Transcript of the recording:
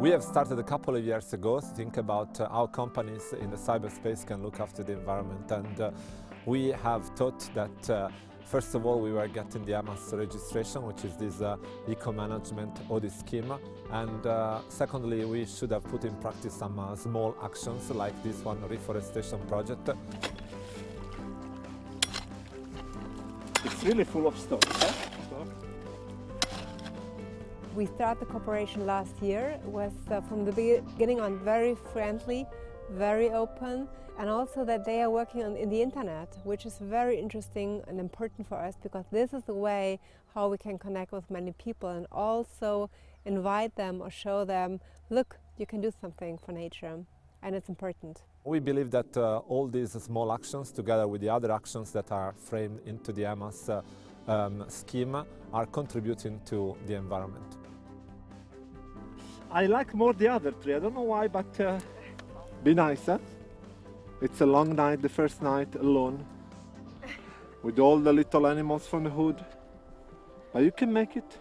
We have started a couple of years ago to think about uh, how companies in the cyberspace can look after the environment and uh, we have thought that uh, first of all we were getting the EMAS registration which is this uh, eco-management audit scheme and uh, secondly we should have put in practice some uh, small actions like this one reforestation project. It's really full of stuff. Huh? We started the cooperation last year. Was uh, from the beginning on very friendly, very open, and also that they are working on, in the internet, which is very interesting and important for us because this is the way how we can connect with many people and also invite them or show them, look, you can do something for nature and it's important. We believe that uh, all these small actions together with the other actions that are framed into the EMAS uh, um, scheme are contributing to the environment. I like more the other tree. I don't know why, but uh, be nice, huh? It's a long night, the first night alone, with all the little animals from the hood. But you can make it.